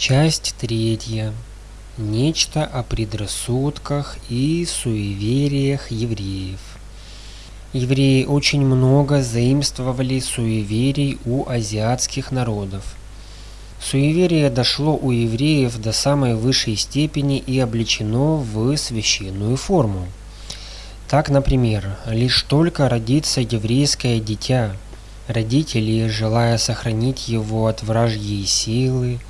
Часть третья. Нечто о предрассудках и суевериях евреев. Евреи очень много заимствовали суеверий у азиатских народов. Суеверие дошло у евреев до самой высшей степени и облечено в священную форму. Так, например, лишь только родится еврейское дитя, родители, желая сохранить его от вражьей силы,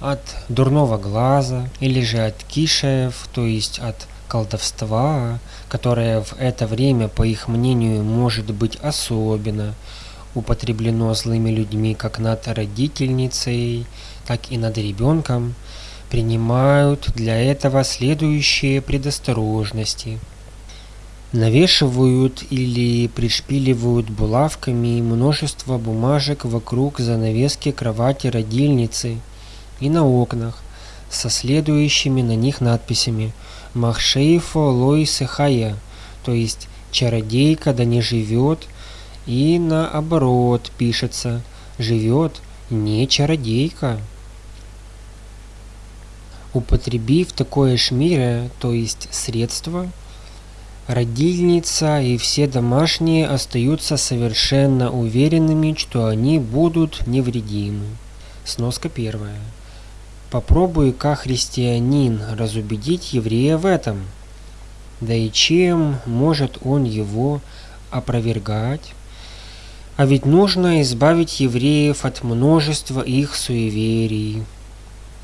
от дурного глаза или же от кишев, то есть от колдовства, которое в это время, по их мнению, может быть особенно употреблено злыми людьми как над родительницей, так и над ребенком, принимают для этого следующие предосторожности. Навешивают или пришпиливают булавками множество бумажек вокруг занавески кровати родильницы – и на окнах со следующими на них надписями «Махшейфо лой сехая», то есть «Чародейка да не живет», и наоборот пишется «Живет не чародейка». Употребив такое шмире, то есть средство, родильница и все домашние остаются совершенно уверенными, что они будут невредимы. Сноска первая. Попробуй-ка, христианин, разубедить еврея в этом. Да и чем может он его опровергать? А ведь нужно избавить евреев от множества их суеверий.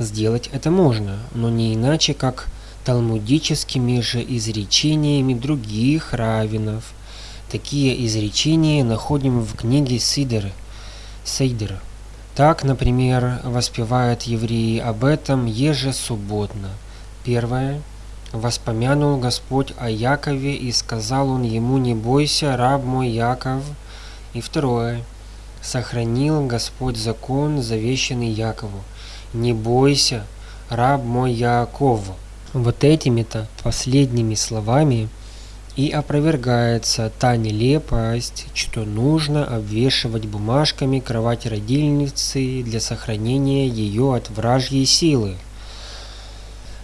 Сделать это можно, но не иначе, как талмудическими же изречениями других раввинов. Такие изречения находим в книге Сидер, Сейдер. Так, например, воспевают евреи об этом ежесубботно. Первое. Воспомянул Господь о Якове, и сказал он ему, не бойся, раб мой Яков. И второе. Сохранил Господь закон, завещанный Якову. Не бойся, раб мой Яков. Вот этими-то последними словами – и опровергается та нелепость, что нужно обвешивать бумажками кровать родильницы для сохранения ее от вражьей силы.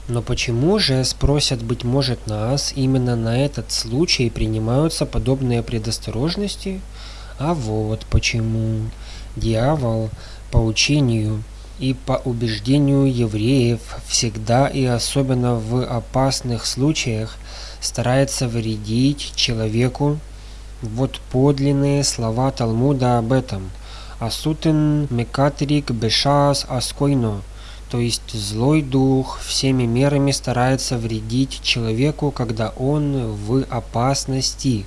Но почему же, спросят, быть может, нас, именно на этот случай принимаются подобные предосторожности? А вот почему. Дьявол по учению и по убеждению евреев всегда и особенно в опасных случаях старается вредить человеку. Вот подлинные слова Талмуда об этом. Асутен мекатрик бешас аскойно. То есть злой дух всеми мерами старается вредить человеку, когда он в опасности.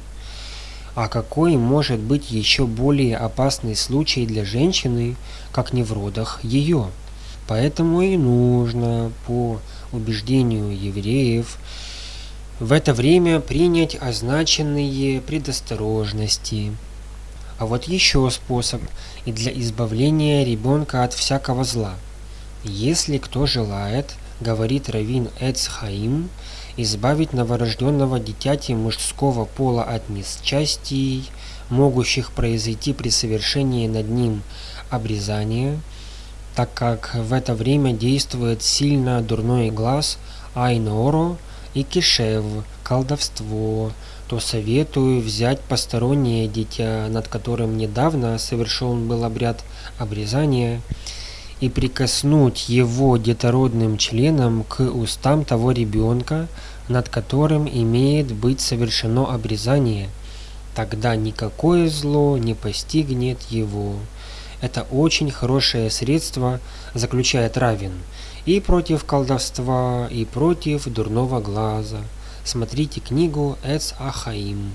А какой может быть еще более опасный случай для женщины, как не в родах ее? Поэтому и нужно, по убеждению евреев, в это время принять означенные предосторожности. А вот еще способ и для избавления ребенка от всякого зла. Если кто желает, говорит Равин Эцхаим, избавить новорожденного дитяти мужского пола от несчастий, могущих произойти при совершении над ним обрезания, так как в это время действует сильно дурной глаз Айноро, и кишев, колдовство, то советую взять постороннее дитя, над которым недавно совершен был обряд обрезания, и прикоснуть его детородным членом к устам того ребенка, над которым имеет быть совершено обрезание, тогда никакое зло не постигнет его. Это очень хорошее средство, заключает Равин, и против колдовства, и против дурного глаза. Смотрите книгу Эц Ахаим.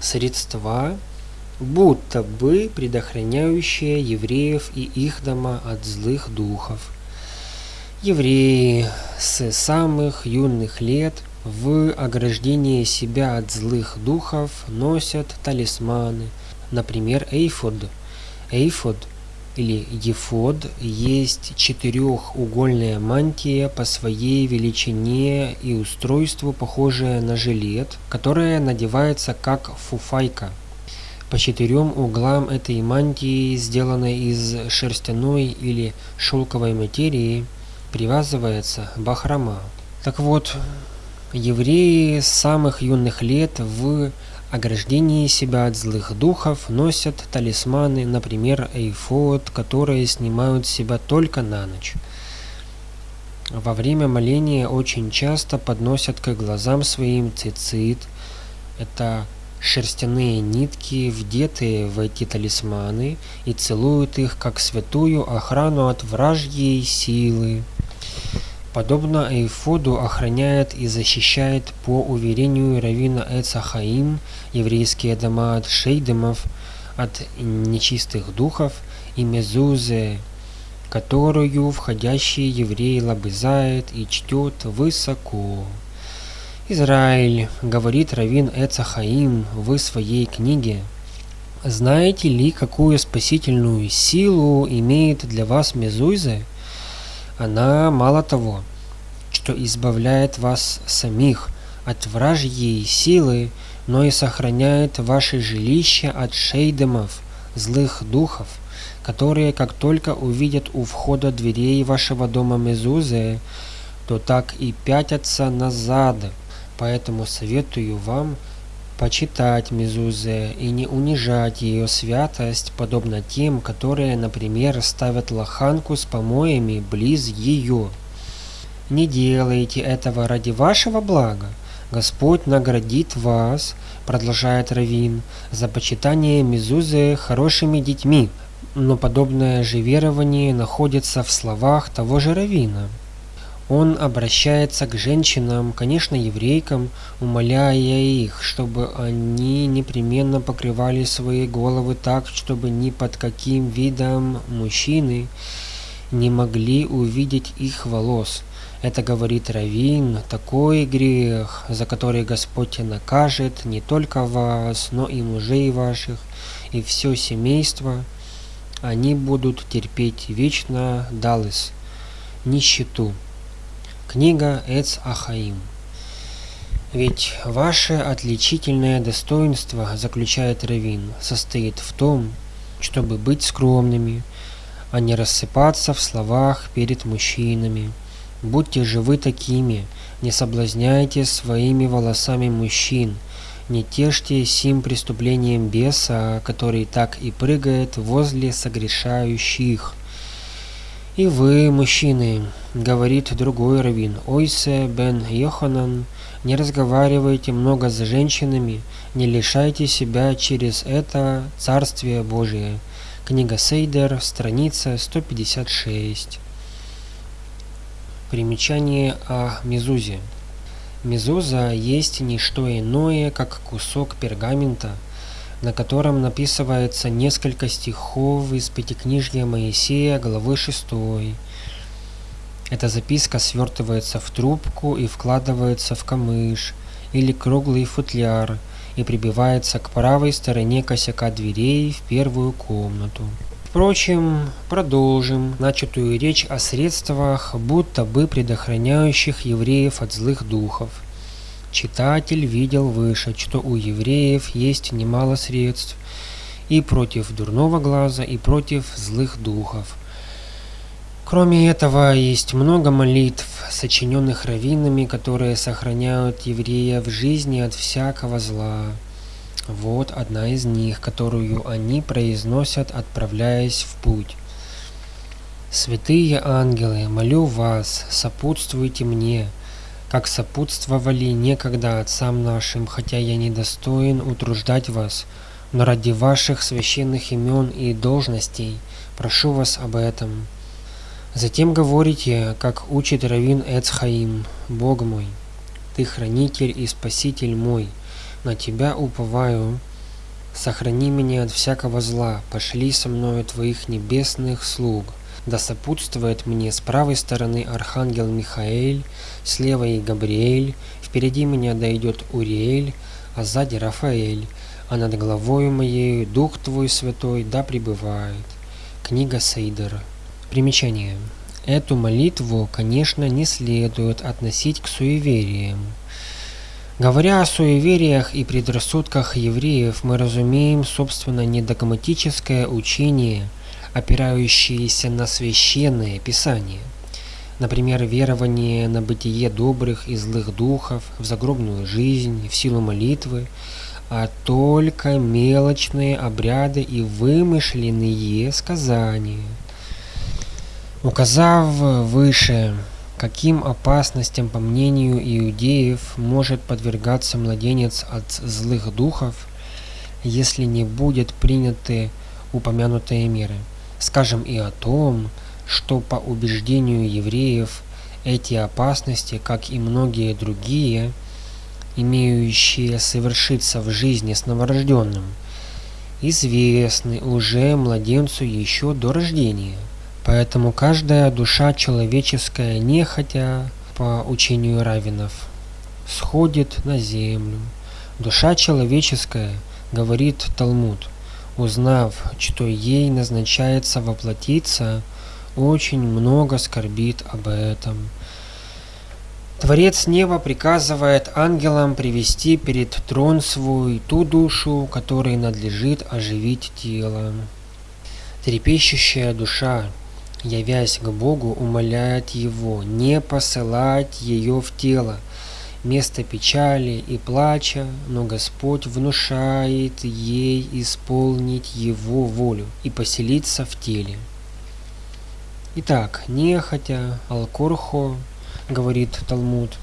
Средства, будто бы предохраняющие евреев и их дома от злых духов. Евреи с самых юных лет в ограждение себя от злых духов носят талисманы, например, эйфод. Эйфод – или ефод есть четырехугольная мантия по своей величине и устройству похожая на жилет, которая надевается как фуфайка. По четырем углам этой мантии, сделанной из шерстяной или шелковой материи, привязывается бахрома. Так вот, евреи с самых юных лет в ограждении себя от злых духов носят талисманы, например, эйфод, которые снимают себя только на ночь. Во время моления очень часто подносят к глазам своим цицит. Это шерстяные нитки, вдетые в эти талисманы, и целуют их как святую охрану от вражьей силы. Подобно Эйфоду охраняет и защищает по уверению Равина Эцахаим еврейские дома от шейдемов, от нечистых духов и мезузе, которую входящий еврей лобызает и чтет высоко. Израиль, говорит Равин Эцахаим в своей книге, знаете ли, какую спасительную силу имеет для вас Мезуйзе? Она мало того, что избавляет вас самих от вражьей силы, но и сохраняет ваше жилище от шейдемов, злых духов, которые, как только увидят у входа дверей вашего дома Мезузе, то так и пятятся назад. Поэтому советую вам почитать Мезузе и не унижать ее святость, подобно тем, которые, например, ставят лоханку с помоями близ ее. Не делайте этого ради вашего блага. Господь наградит вас, продолжает Равин, за почитание Мезузы хорошими детьми. Но подобное же верование находится в словах того же Равина – он обращается к женщинам, конечно, еврейкам, умоляя их, чтобы они непременно покрывали свои головы так, чтобы ни под каким видом мужчины не могли увидеть их волос. Это говорит Равин, такой грех, за который Господь накажет не только вас, но и мужей ваших, и все семейство. Они будут терпеть вечно Далыс, нищету. Книга Эц Ахаим. Ведь ваше отличительное достоинство, заключает Равин, состоит в том, чтобы быть скромными, а не рассыпаться в словах перед мужчинами. Будьте же вы такими, не соблазняйте своими волосами мужчин, не тешьте сим преступлением беса, который так и прыгает возле согрешающих. И вы, мужчины, говорит другой раввин, Ойсе бен Йоханан, не разговаривайте много с женщинами, не лишайте себя через это Царствие Божие. Книга Сейдер, страница 156. Примечание о Мезузе. Мезуза есть не что иное, как кусок пергамента – на котором написывается несколько стихов из Пятикнижья Моисея, главы 6. Эта записка свертывается в трубку и вкладывается в камыш или круглый футляр и прибивается к правой стороне косяка дверей в первую комнату. Впрочем, продолжим начатую речь о средствах, будто бы предохраняющих евреев от злых духов – Читатель видел выше, что у евреев есть немало средств и против дурного глаза, и против злых духов. Кроме этого, есть много молитв, сочиненных раввинами, которые сохраняют еврея в жизни от всякого зла. Вот одна из них, которую они произносят, отправляясь в путь. «Святые ангелы, молю вас, сопутствуйте мне, как сопутствовали некогда отцам нашим, хотя я недостоин утруждать вас, но ради ваших священных имен и должностей прошу вас об этом. Затем говорите, как учит Равин Эцхаим, Бог мой, ты хранитель и спаситель мой, на тебя уповаю, сохрани меня от всякого зла, пошли со мною твоих небесных слуг, да сопутствует мне с правой стороны архангел Михаэль, с левой Габриэль, впереди меня дойдет Уриэль, а сзади Рафаэль, а над головой моей Дух Твой Святой да пребывает. Книга Сейдер. Примечание. Эту молитву, конечно, не следует относить к суевериям. Говоря о суевериях и предрассудках евреев, мы разумеем, собственно, не догматическое учение, опирающееся на священное писание. Например, верование на бытие добрых и злых духов, в загробную жизнь, в силу молитвы, а только мелочные обряды и вымышленные сказания. Указав выше Каким опасностям, по мнению иудеев, может подвергаться младенец от злых духов, если не будет приняты упомянутые меры? Скажем и о том, что по убеждению евреев эти опасности, как и многие другие, имеющие совершиться в жизни с новорожденным, известны уже младенцу еще до рождения – Поэтому каждая душа человеческая, нехотя по учению равенов, сходит на землю. Душа человеческая, говорит Талмуд, узнав, что ей назначается воплотиться, очень много скорбит об этом. Творец неба приказывает ангелам привести перед трон свой ту душу, которой надлежит оживить тело. Трепещущая душа, явясь к Богу, умоляет Его не посылать ее в тело, место печали и плача, но Господь внушает ей исполнить Его волю и поселиться в теле. Итак, нехотя, алкорхо, говорит Талмуд,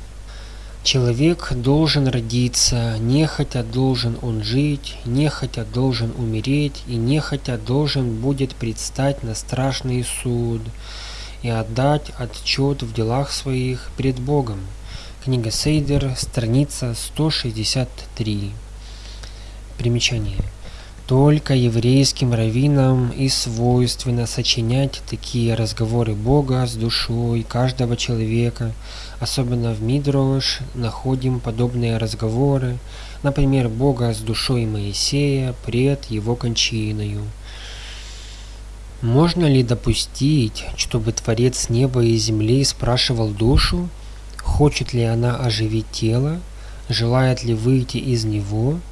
Человек должен родиться, нехотя должен он жить, нехотя должен умереть, и нехотя должен будет предстать на страшный суд и отдать отчет в делах своих пред Богом. Книга Сейдер, страница 163. Примечание. Только еврейским раввинам и свойственно сочинять такие разговоры Бога с душой каждого человека. Особенно в Мидрош находим подобные разговоры, например, Бога с душой Моисея пред его кончиною. Можно ли допустить, чтобы Творец неба и земли спрашивал душу, хочет ли она оживить тело, желает ли выйти из него –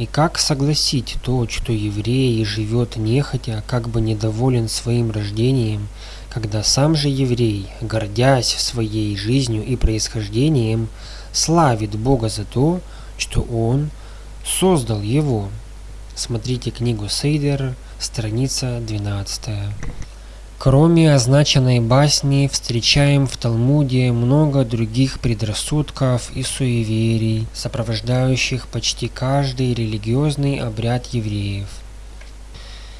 и как согласить то, что еврей живет нехотя, как бы недоволен своим рождением, когда сам же еврей, гордясь своей жизнью и происхождением, славит Бога за то, что Он создал его. Смотрите книгу Сейдер, страница 12. Кроме означенной басни, встречаем в Талмуде много других предрассудков и суеверий, сопровождающих почти каждый религиозный обряд евреев.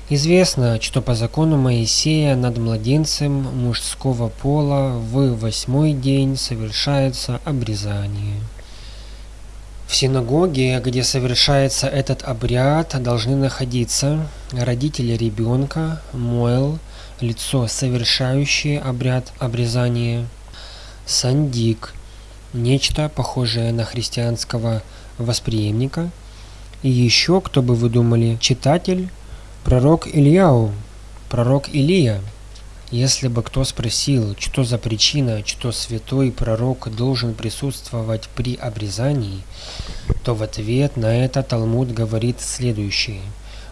Известно, что по закону Моисея над младенцем мужского пола в восьмой день совершается обрезание. В синагоге, где совершается этот обряд, должны находиться родители ребенка, Моэл, лицо, совершающее обряд обрезания, сандик, нечто похожее на христианского восприемника, и еще, кто бы вы думали, читатель, пророк Ильяу, пророк Илия. Если бы кто спросил, что за причина, что святой пророк должен присутствовать при обрезании, то в ответ на это Талмуд говорит следующее.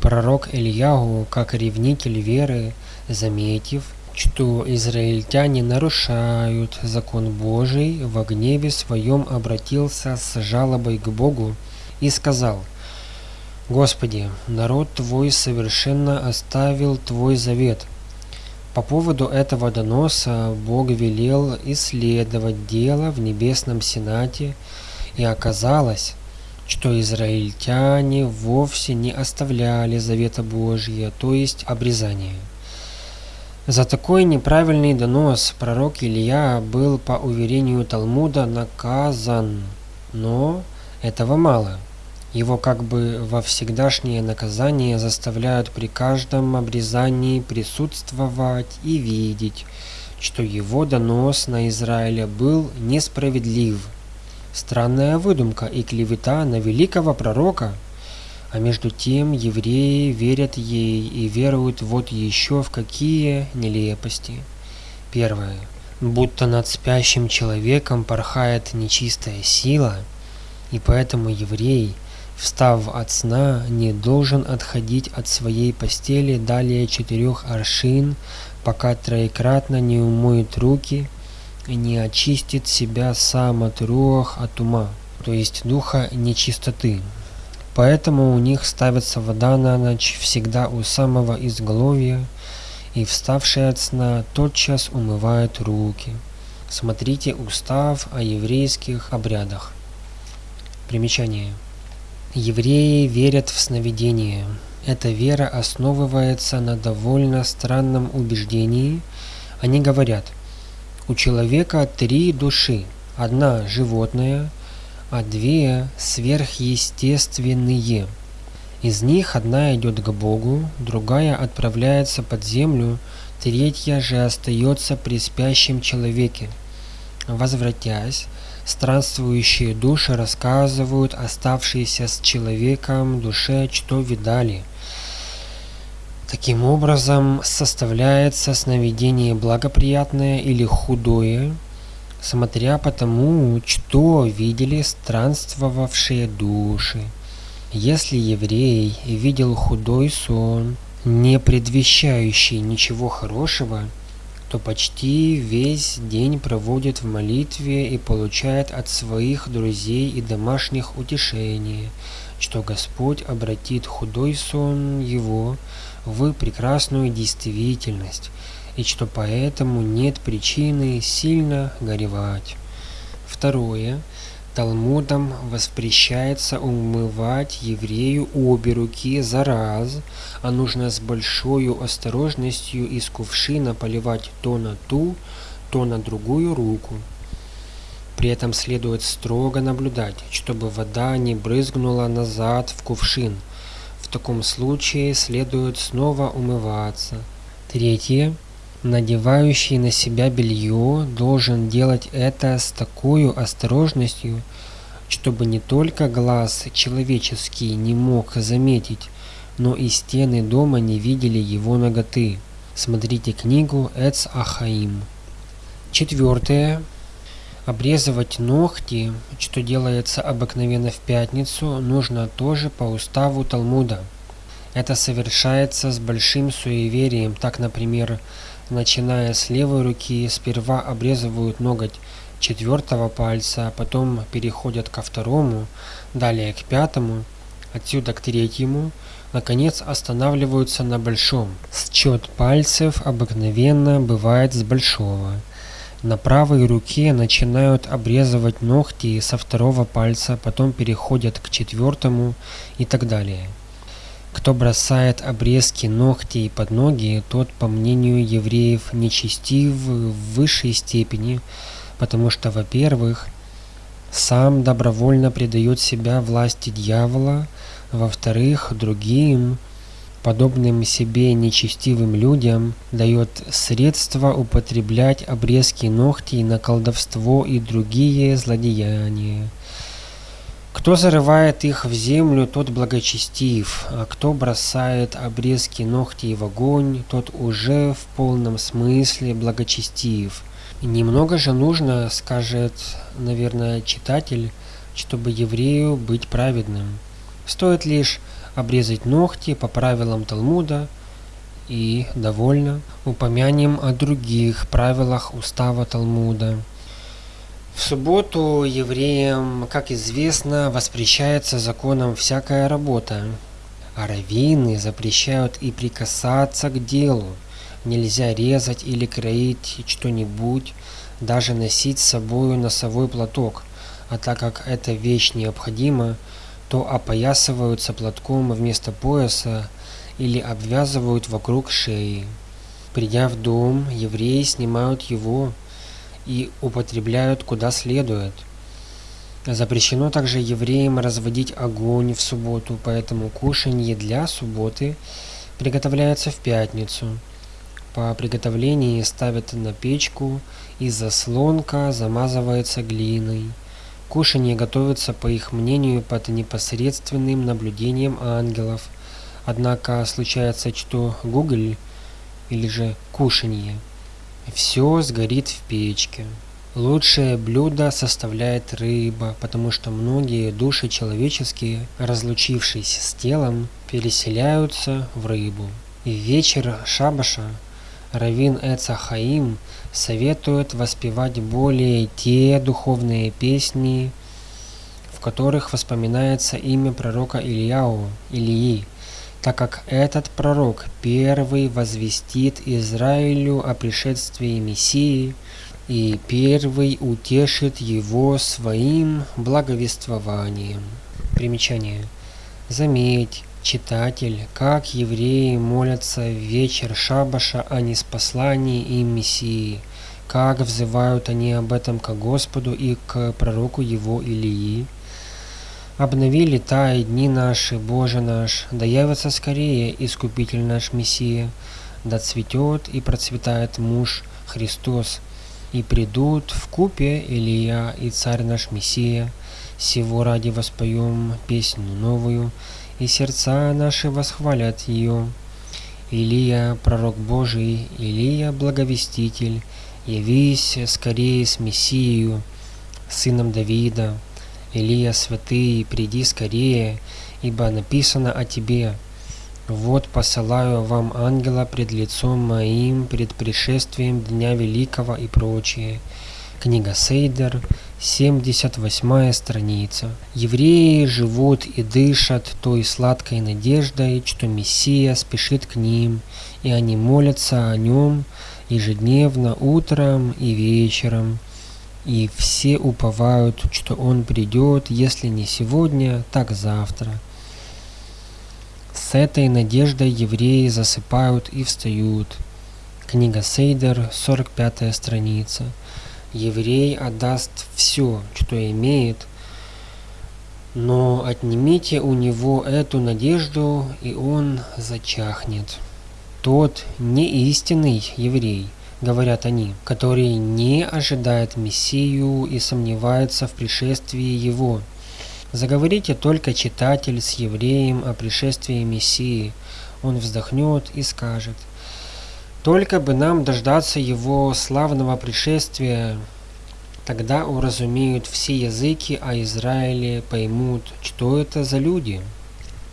Пророк Ильягу, как ревнитель веры, заметив, что израильтяне нарушают закон Божий, в гневе своем обратился с жалобой к Богу и сказал, «Господи, народ Твой совершенно оставил Твой завет». По поводу этого доноса Бог велел исследовать дело в Небесном Сенате, и оказалось, что израильтяне вовсе не оставляли завета Божия, то есть обрезание. За такой неправильный донос пророк Илья был, по уверению Талмуда, наказан. Но этого мало. Его как бы во всегдашнее наказание заставляют при каждом обрезании присутствовать и видеть, что его донос на Израиля был несправедлив. Странная выдумка и клевета на великого пророка – а между тем евреи верят ей и веруют вот еще в какие нелепости. Первое. Будто над спящим человеком порхает нечистая сила. И поэтому еврей, встав от сна, не должен отходить от своей постели далее четырех аршин, пока троекратно не умоет руки и не очистит себя сам от руах от ума, то есть духа нечистоты. Поэтому у них ставится вода на ночь всегда у самого изголовья, и вставший от сна тотчас умывает руки. Смотрите устав о еврейских обрядах. Примечание. Евреи верят в сновидение. Эта вера основывается на довольно странном убеждении. Они говорят, у человека три души. Одна животная, а две сверхъестественные. Из них одна идет к Богу, другая отправляется под землю, третья же остается при спящем человеке. Возвратясь, странствующие души рассказывают оставшиеся с человеком душе, что видали. Таким образом, составляется сновидение благоприятное или худое, смотря по тому, что видели странствовавшие души. Если еврей видел худой сон, не предвещающий ничего хорошего, то почти весь день проводит в молитве и получает от своих друзей и домашних утешение, что Господь обратит худой сон его в прекрасную действительность, и что поэтому нет причины сильно горевать. Второе. Талмудом воспрещается умывать еврею обе руки за раз, а нужно с большой осторожностью из кувшина поливать то на ту, то на другую руку. При этом следует строго наблюдать, чтобы вода не брызгнула назад в кувшин. В таком случае следует снова умываться. Третье. Надевающий на себя белье должен делать это с такой осторожностью, чтобы не только глаз человеческий не мог заметить, но и стены дома не видели его ноготы. Смотрите книгу Эц Ахаим. Четвертое. Обрезывать ногти, что делается обыкновенно в пятницу, нужно тоже по уставу Талмуда. Это совершается с большим суеверием. Так, например, начиная с левой руки, сперва обрезывают ноготь четвертого пальца, потом переходят ко второму, далее к пятому, отсюда к третьему, наконец останавливаются на большом. Счет пальцев обыкновенно бывает с большого. На правой руке начинают обрезывать ногти со второго пальца, потом переходят к четвертому и так далее. Кто бросает обрезки ногтей под ноги, тот, по мнению евреев, нечестив в высшей степени, потому что, во-первых, сам добровольно предает себя власти дьявола, во-вторых, другим, подобным себе нечестивым людям, дает средства употреблять обрезки ногтей на колдовство и другие злодеяния. Кто зарывает их в землю, тот благочестив, а кто бросает обрезки ногтей в огонь, тот уже в полном смысле благочестив. немного же нужно, скажет, наверное, читатель, чтобы еврею быть праведным. Стоит лишь обрезать ногти по правилам Талмуда и довольно упомянем о других правилах устава Талмуда. В субботу евреям, как известно, воспрещается законом всякая работа, а раввины запрещают и прикасаться к делу. Нельзя резать или кроить что-нибудь, даже носить с собой носовой платок, а так как эта вещь необходима, то опоясываются платком вместо пояса или обвязывают вокруг шеи. Придя в дом, евреи снимают его, и употребляют куда следует. Запрещено также евреям разводить огонь в субботу, поэтому кушанье для субботы приготовляется в пятницу. По приготовлении ставят на печку, и заслонка замазывается глиной. Кушанье готовится, по их мнению, под непосредственным наблюдением ангелов. Однако случается, что гугль или же кушанье все сгорит в печке. Лучшее блюдо составляет рыба, потому что многие души человеческие, разлучившись с телом, переселяются в рыбу. И в вечер Шабаша Равин Эцахаим советует воспевать более те духовные песни, в которых воспоминается имя пророка Ильяу, Илии, так как этот пророк первый возвестит Израилю о пришествии Мессии и первый утешит его своим благовествованием. Примечание. Заметь, читатель, как евреи молятся в вечер Шабаша о неспослании им Мессии, как взывают они об этом к Господу и к пророку его Илии. Обновили та и дни наши, Боже наш, да явится скорее Искупитель наш Мессия, да цветет и процветает муж Христос, и придут в купе Илия и Царь наш Мессия, сего ради воспоем песню новую, и сердца наши восхвалят ее. Илия, пророк Божий, Илия, благовеститель, явись скорее с Мессией, сыном Давида. Илия, святый, приди скорее, ибо написано о тебе. Вот посылаю вам ангела пред лицом моим, пред пришествием Дня Великого и прочее. Книга Сейдер, 78 страница. Евреи живут и дышат той сладкой надеждой, что Мессия спешит к ним, и они молятся о нем ежедневно утром и вечером. И все уповают, что он придет, если не сегодня, так завтра. С этой надеждой евреи засыпают и встают. Книга Сейдер, 45 страница еврей отдаст все, что имеет, но отнимите у него эту надежду, и он зачахнет. Тот не истинный еврей, говорят они, который не ожидает Мессию и сомневается в пришествии его. Заговорите только читатель с евреем о пришествии Мессии. Он вздохнет и скажет, только бы нам дождаться его славного пришествия, тогда уразумеют все языки, а Израиле поймут, что это за люди.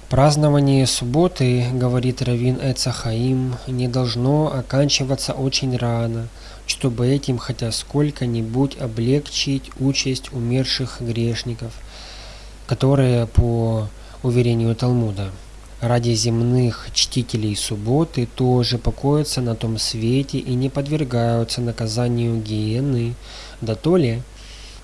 Празднование субботы, говорит Равин Эцахаим, не должно оканчиваться очень рано, чтобы этим хотя сколько-нибудь облегчить участь умерших грешников, которые, по уверению Талмуда, ради земных чтителей субботы тоже покоятся на том свете и не подвергаются наказанию гиены, да то ли,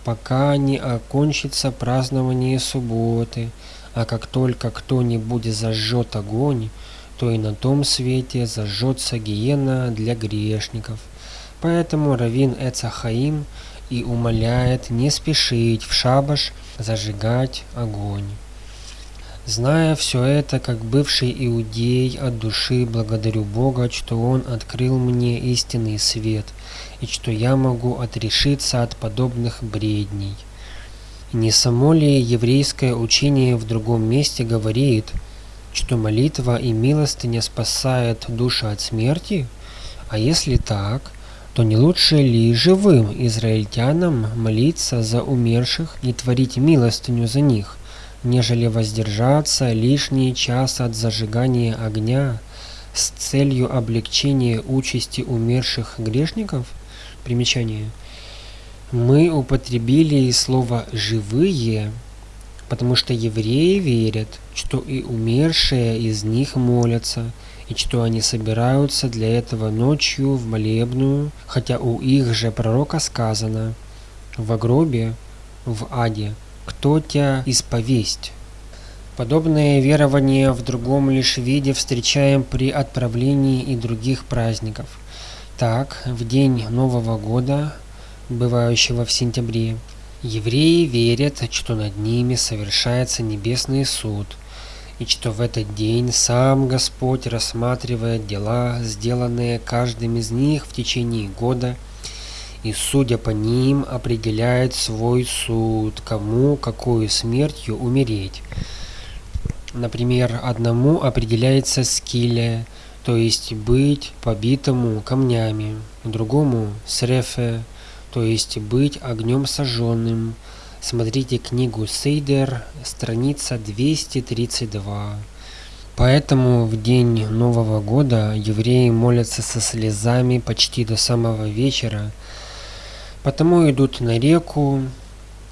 пока не окончится празднование субботы, а как только кто-нибудь зажжет огонь, то и на том свете зажжется гиена для грешников. Поэтому Равин Эцахаим и умоляет не спешить в шабаш зажигать огонь. Зная все это, как бывший иудей от души, благодарю Бога, что Он открыл мне истинный свет, и что я могу отрешиться от подобных бредней. Не само ли еврейское учение в другом месте говорит, что молитва и милостыня спасает душу от смерти? А если так, то не лучше ли живым израильтянам молиться за умерших и творить милостыню за них, нежели воздержаться лишний час от зажигания огня с целью облегчения участи умерших грешников? Примечание. Мы употребили слово «живые», потому что евреи верят, что и умершие из них молятся, и что они собираются для этого ночью в молебную, хотя у их же пророка сказано «в гробе, в аде» кто тебя исповесть. Подобное верование в другом лишь виде встречаем при отправлении и других праздников. Так, в день Нового года, бывающего в сентябре, евреи верят, что над ними совершается небесный суд, и что в этот день сам Господь рассматривает дела, сделанные каждым из них в течение года – и, судя по ним, определяет свой суд, кому какую смертью умереть. Например, одному определяется скиле, то есть быть побитому камнями, другому срефе, то есть быть огнем сожженным. Смотрите книгу Сейдер, страница 232. Поэтому в день Нового года евреи молятся со слезами почти до самого вечера, потому идут на реку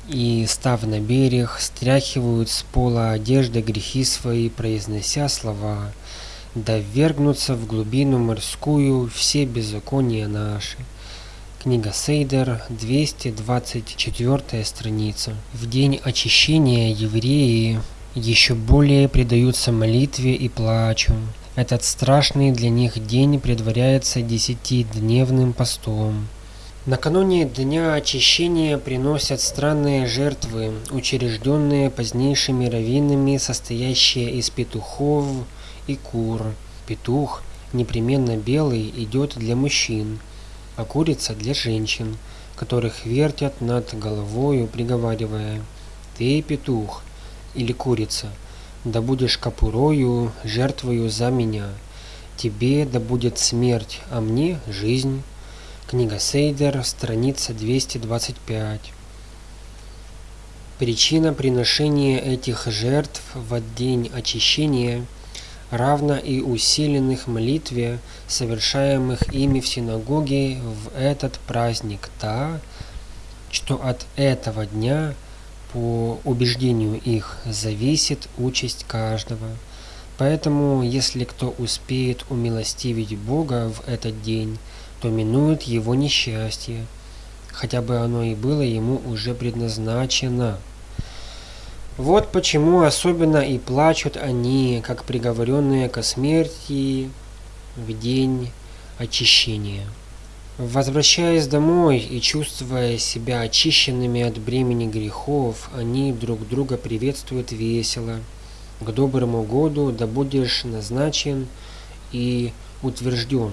и, став на берег, стряхивают с пола одежды грехи свои, произнося слова «Да ввергнутся в глубину морскую все беззакония наши». Книга Сейдер, 224 страница. В день очищения евреи еще более предаются молитве и плачу. Этот страшный для них день предваряется десятидневным постом. Накануне Дня Очищения приносят странные жертвы, учрежденные позднейшими раввинами, состоящие из петухов и кур. Петух, непременно белый, идет для мужчин, а курица для женщин, которых вертят над головою, приговаривая «Ты, петух, или курица, да будешь капурою, жертвою за меня. Тебе да будет смерть, а мне жизнь. Книга Сейдер, страница 225. Причина приношения этих жертв в день очищения равна и усиленных молитве, совершаемых ими в синагоге в этот праздник, та, что от этого дня – по убеждению их зависит участь каждого. Поэтому, если кто успеет умилостивить Бога в этот день, то минует его несчастье, хотя бы оно и было ему уже предназначено. Вот почему особенно и плачут они, как приговоренные ко смерти в день очищения. Возвращаясь домой и чувствуя себя очищенными от бремени грехов, они друг друга приветствуют весело. К доброму году да будешь назначен и утвержден.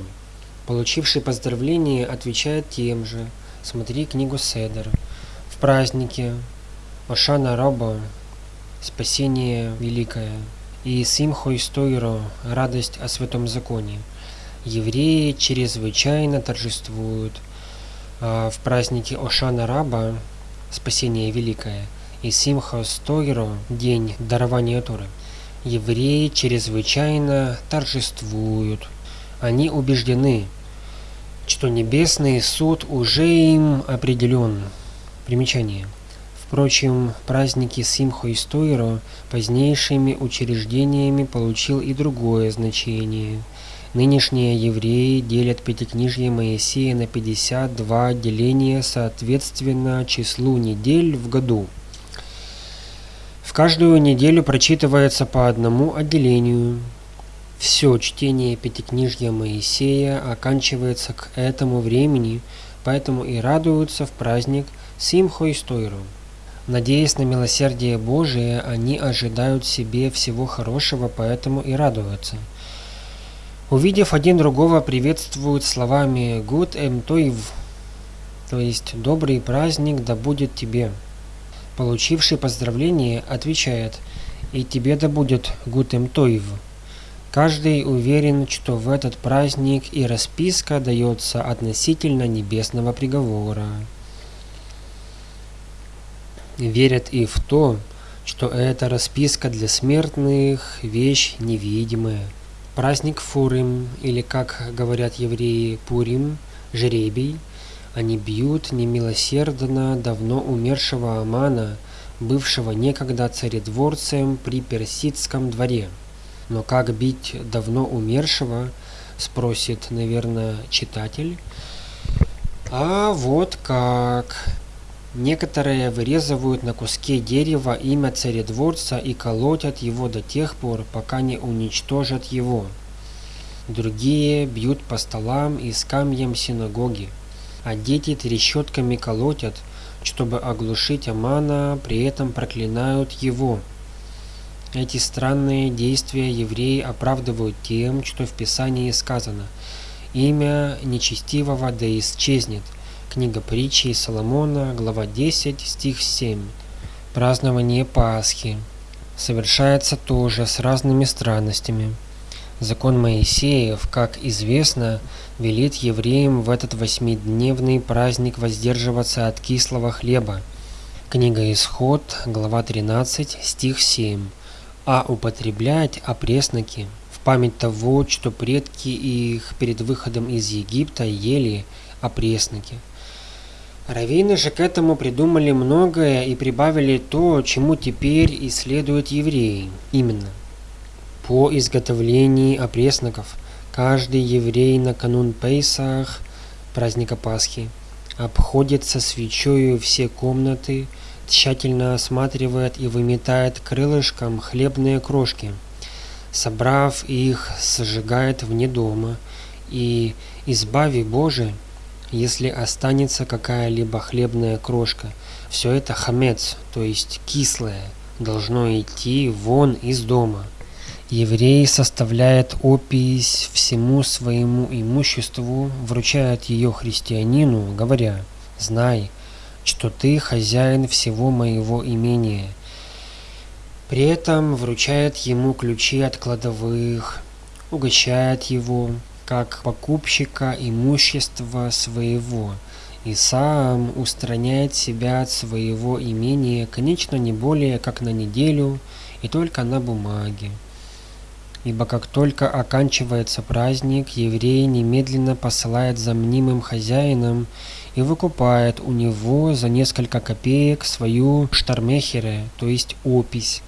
Получивший поздравление отвечает тем же. Смотри книгу Седер. В празднике Ошана Раба Спасение Великое и Симхо Истойро Радость о Святом Законе евреи чрезвычайно торжествуют а, в празднике Ошана Раба, Спасение Великое, и Симха Стойро, День дарования Торы. Евреи чрезвычайно торжествуют. Они убеждены, что небесный суд уже им определен. Примечание. Впрочем, праздники Симхо и Стойро позднейшими учреждениями получил и другое значение – Нынешние евреи делят Пятикнижье Моисея на 52 деления соответственно числу недель в году. В каждую неделю прочитывается по одному отделению. Все чтение Пятикнижья Моисея оканчивается к этому времени, поэтому и радуются в праздник Симхо и Стойру. Надеясь на милосердие Божие, они ожидают себе всего хорошего, поэтому и радуются – Увидев один другого, приветствуют словами «Гуд эм тойв», то есть «Добрый праздник да будет тебе». Получивший поздравление отвечает «И тебе да будет гуд эм тойв». Каждый уверен, что в этот праздник и расписка дается относительно небесного приговора. Верят и в то, что эта расписка для смертных – вещь невидимая – Праздник Фурим, или, как говорят евреи, Пурим, жребий, они бьют немилосердно давно умершего Амана, бывшего некогда царедворцем при персидском дворе. Но как бить давно умершего, спросит, наверное, читатель. А вот как. Некоторые вырезывают на куске дерева имя царедворца и колотят его до тех пор, пока не уничтожат его. Другие бьют по столам и скамьям синагоги, а дети трещотками колотят, чтобы оглушить Амана, при этом проклинают его. Эти странные действия евреи оправдывают тем, что в Писании сказано «Имя нечестивого да исчезнет, Книга притчи Соломона, глава 10, стих 7. Празднование Пасхи совершается тоже с разными странностями. Закон Моисеев, как известно, велит евреям в этот восьмидневный праздник воздерживаться от кислого хлеба. Книга Исход, глава 13, стих 7. А употреблять опресноки в память того, что предки их перед выходом из Египта ели опресноки. Раввины же к этому придумали многое и прибавили то, чему теперь исследуют евреи. Именно – по изготовлении опресноков каждый еврей на канун Пейсах, праздника Пасхи, обходит со свечою все комнаты, тщательно осматривает и выметает крылышком хлебные крошки. Собрав их, сжигает вне дома, и, избави Боже, если останется какая-либо хлебная крошка, все это хамец, то есть кислое, должно идти вон из дома – Еврей составляет опись всему своему имуществу, вручает ее христианину, говоря, «Знай, что ты хозяин всего моего имения». При этом вручает ему ключи от кладовых, угощает его, как покупщика имущества своего, и сам устраняет себя от своего имения, конечно, не более как на неделю и только на бумаге ибо как только оканчивается праздник, еврей немедленно посылает за мнимым хозяином и выкупает у него за несколько копеек свою штармехере, то есть опись,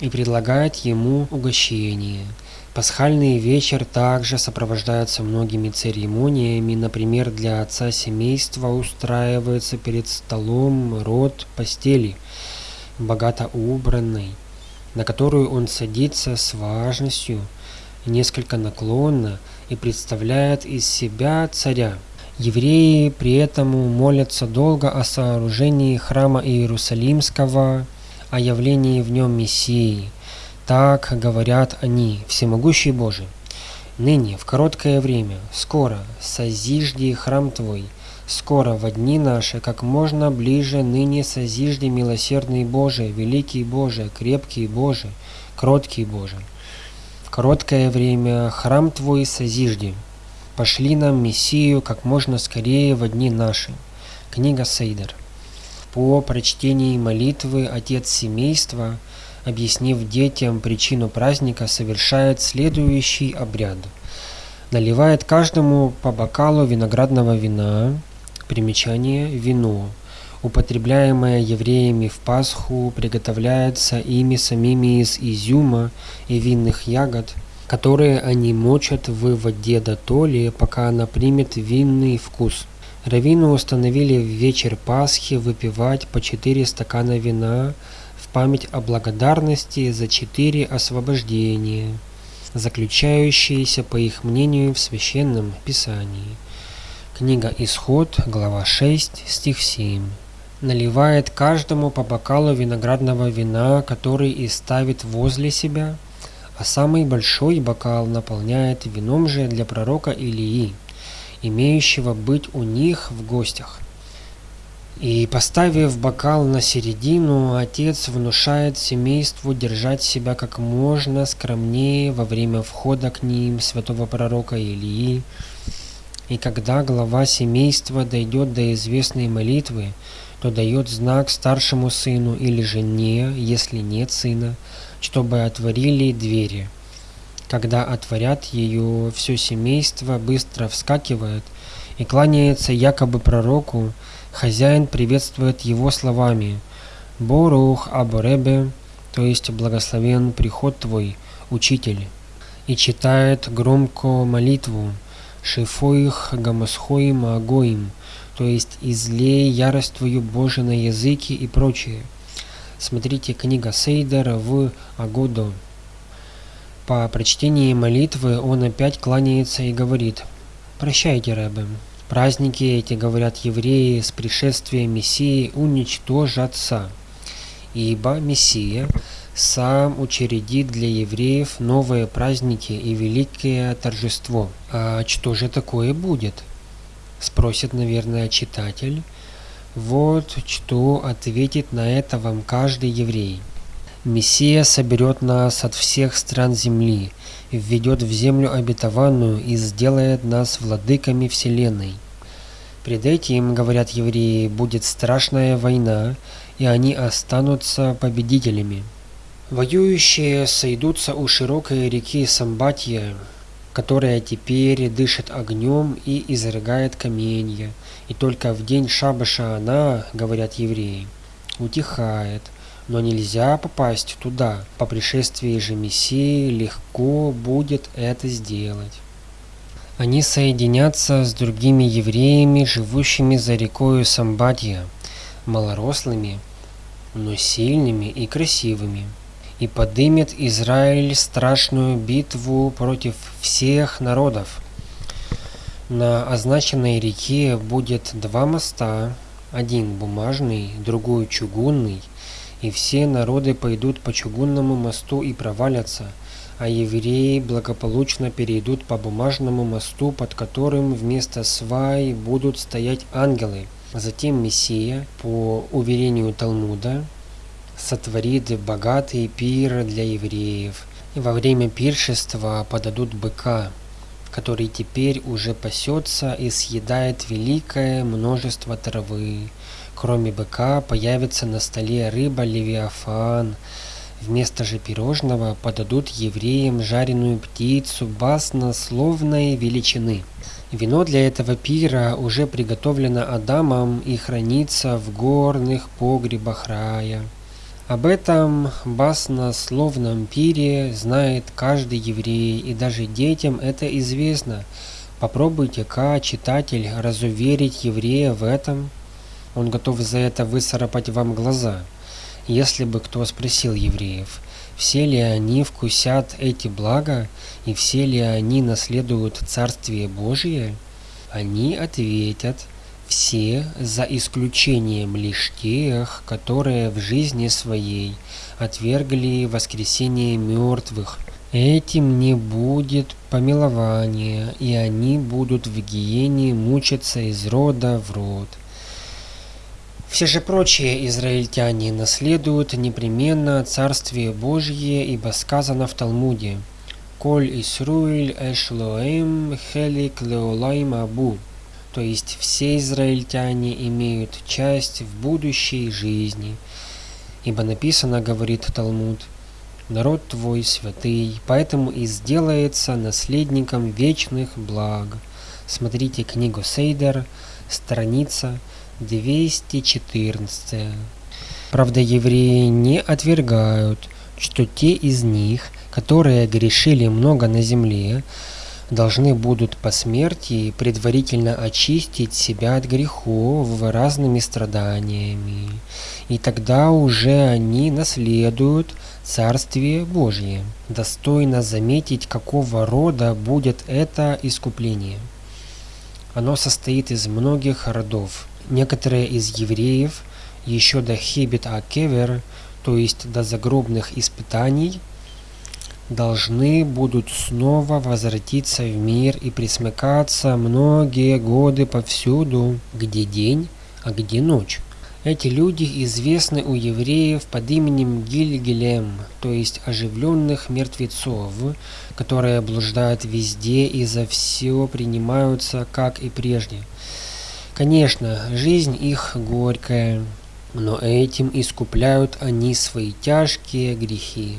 и предлагает ему угощение. Пасхальный вечер также сопровождается многими церемониями, например, для отца семейства устраивается перед столом род постели, богато убранный, на которую он садится с важностью, несколько наклонно и представляет из себя царя. Евреи при этом молятся долго о сооружении храма Иерусалимского, о явлении в нем Мессии. Так говорят они, всемогущий Божий. Ныне, в короткое время, скоро, созижди храм Твой – Скоро во дни наши, как можно ближе ныне созижди милосердный Боже, великий Боже, крепкий Боже, кроткий Боже. В короткое время храм Твой созижди. Пошли нам Мессию как можно скорее во дни наши. Книга Сейдер. По прочтении молитвы отец семейства, объяснив детям причину праздника, совершает следующий обряд. Наливает каждому по бокалу виноградного вина, Примечание «вино», употребляемое евреями в Пасху, приготовляется ими самими из изюма и винных ягод, которые они мочат в воде до толи, пока она примет винный вкус. Раввину установили в вечер Пасхи выпивать по четыре стакана вина память о благодарности за четыре освобождения, заключающиеся, по их мнению, в Священном Писании. Книга Исход, глава 6, стих 7. Наливает каждому по бокалу виноградного вина, который и ставит возле себя, а самый большой бокал наполняет вином же для пророка Илии, имеющего быть у них в гостях. И поставив бокал на середину, отец внушает семейству держать себя как можно скромнее во время входа к ним святого пророка Илии, и когда глава семейства дойдет до известной молитвы, то дает знак старшему сыну или жене, если нет сына, чтобы отворили двери. Когда отворят ее, все семейство быстро вскакивает и кланяется якобы пророку, хозяин приветствует его словами «Борух Аборебе», то есть «Благословен приход твой, учитель», и читает громко молитву – Шифоих гамасхоим агоим, то есть излей ярость твою Боже на языки и прочее. Смотрите книга Сейдера в Агодо. По прочтении молитвы он опять кланяется и говорит «Прощайте, Рэбе, праздники эти, говорят евреи, с пришествием Мессии уничтожатся, ибо Мессия – сам учредит для евреев новые праздники и великое торжество. А что же такое будет? Спросит, наверное, читатель. Вот что ответит на это вам каждый еврей. Мессия соберет нас от всех стран земли, введет в землю обетованную и сделает нас владыками вселенной. Пред этим, говорят евреи, будет страшная война, и они останутся победителями. Воюющие сойдутся у широкой реки Самбатья, которая теперь дышит огнем и изрыгает каменья, и только в день шабаша она, говорят евреи, утихает, но нельзя попасть туда. По пришествии же Мессии легко будет это сделать. Они соединятся с другими евреями, живущими за рекою Самбадья, малорослыми, но сильными и красивыми, и подымет Израиль страшную битву против всех народов. На означенной реке будет два моста, один бумажный, другой чугунный, и все народы пойдут по чугунному мосту и провалятся, а евреи благополучно перейдут по бумажному мосту, под которым вместо свай будут стоять ангелы. Затем Мессия, по уверению Талмуда, сотворит богатый пир для евреев, и во время пиршества подадут быка, который теперь уже пасется и съедает великое множество травы. Кроме быка появится на столе рыба Левиафан. Вместо же пирожного подадут евреям жареную птицу баснословной величины. Вино для этого пира уже приготовлено Адамом и хранится в горных погребах рая. Об этом баснословном пире знает каждый еврей, и даже детям это известно. Попробуйте-ка, читатель, разуверить еврея в этом. Он готов за это высоропать вам глаза. Если бы кто спросил евреев, все ли они вкусят эти блага, и все ли они наследуют Царствие Божие, они ответят – все, за исключением лишь тех, которые в жизни своей отвергли воскресение мертвых. Этим не будет помилования, и они будут в гиене мучиться из рода в род. Все же прочие израильтяне наследуют непременно Царствие Божье, ибо сказано в Талмуде «Коль Исруэль эшлоэм хелик леолайм абу» то есть все израильтяне имеют часть в будущей жизни. Ибо написано, говорит Талмуд, народ твой святый, поэтому и сделается наследником вечных благ. Смотрите книгу Сейдер, страница 214. Правда, евреи не отвергают, что те из них, которые грешили много на земле, должны будут по смерти предварительно очистить себя от грехов разными страданиями, и тогда уже они наследуют Царствие Божье. Достойно заметить, какого рода будет это искупление. Оно состоит из многих родов. Некоторые из евреев еще до Хибет Акевер, то есть до загробных испытаний, должны будут снова возвратиться в мир и присмыкаться многие годы повсюду, где день, а где ночь. Эти люди известны у евреев под именем Гильгелем, то есть оживленных мертвецов, которые блуждают везде и за все принимаются, как и прежде. Конечно, жизнь их горькая, но этим искупляют они свои тяжкие грехи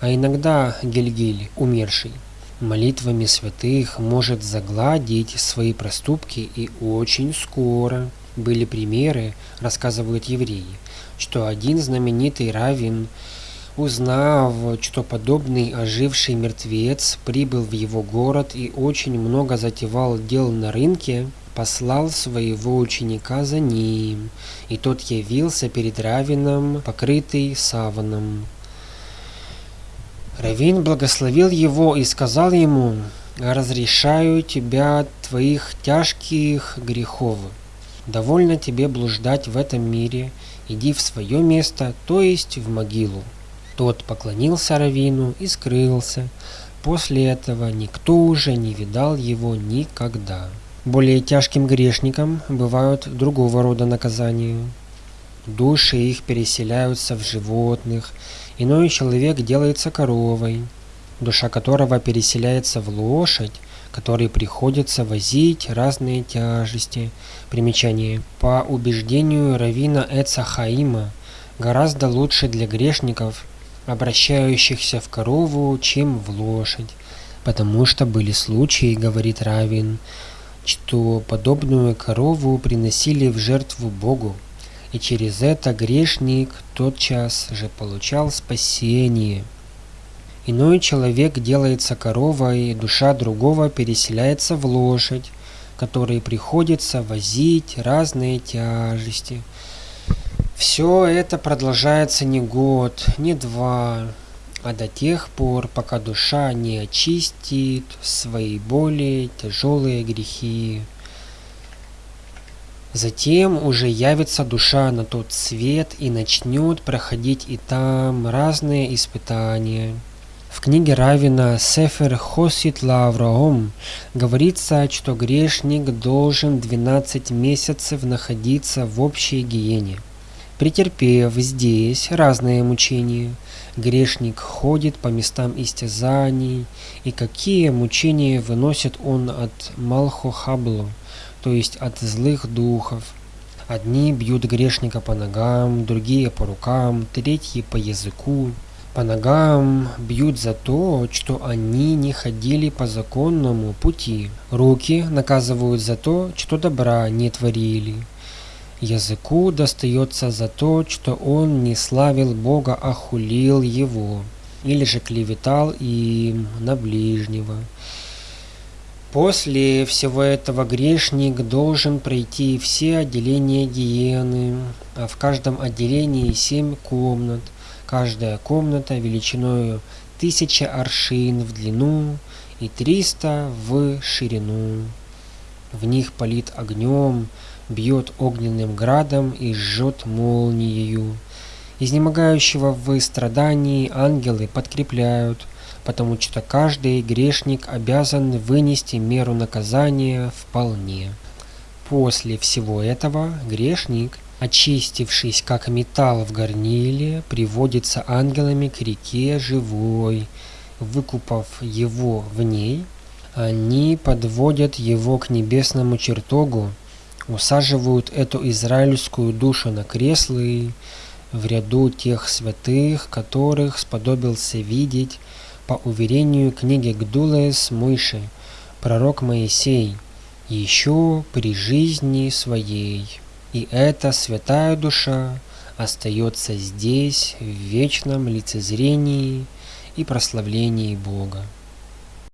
а иногда Гельгиль, умерший, молитвами святых может загладить свои проступки и очень скоро. Были примеры, рассказывают евреи, что один знаменитый раввин, узнав, что подобный оживший мертвец прибыл в его город и очень много затевал дел на рынке, послал своего ученика за ним, и тот явился перед раввином, покрытый саваном. Равин благословил его и сказал ему, «Разрешаю тебя от твоих тяжких грехов. Довольно тебе блуждать в этом мире, иди в свое место, то есть в могилу». Тот поклонился Равину и скрылся. После этого никто уже не видал его никогда. Более тяжким грешникам бывают другого рода наказания. души их переселяются в животных, иной человек делается коровой, душа которого переселяется в лошадь, которой приходится возить разные тяжести. Примечание. По убеждению Равина Эца гораздо лучше для грешников, обращающихся в корову, чем в лошадь, потому что были случаи, говорит Равин, что подобную корову приносили в жертву Богу, и через это грешник тотчас же получал спасение. Иной человек делается коровой, душа другого переселяется в лошадь, которой приходится возить разные тяжести. Все это продолжается не год, не два, а до тех пор, пока душа не очистит свои более тяжелые грехи. Затем уже явится душа на тот свет и начнет проходить и там разные испытания. В книге Равина Сефер Хосит Лавраом говорится, что грешник должен 12 месяцев находиться в общей гиене. Претерпев здесь разные мучения, грешник ходит по местам истязаний, и какие мучения выносит он от Малхохабло, то есть от злых духов. Одни бьют грешника по ногам, другие по рукам, третьи по языку, по ногам бьют за то, что они не ходили по законному пути. Руки наказывают за то, что добра не творили. Языку достается за то, что он не славил Бога, а хулил его, или же клеветал им на ближнего. После всего этого грешник должен пройти все отделения гиены, а в каждом отделении семь комнат – Каждая комната величиной тысяча аршин в длину и триста в ширину. В них палит огнем, бьет огненным градом и жжет молниею. Изнемогающего в страдании ангелы подкрепляют, потому что каждый грешник обязан вынести меру наказания вполне. После всего этого грешник – очистившись как металл в горниле, приводится ангелами к реке живой. Выкупав его в ней, они подводят его к небесному чертогу, усаживают эту израильскую душу на креслы в ряду тех святых, которых сподобился видеть, по уверению книги Гдулес Мойши, пророк Моисей, еще при жизни своей. И эта святая душа остается здесь в вечном лицезрении и прославлении Бога.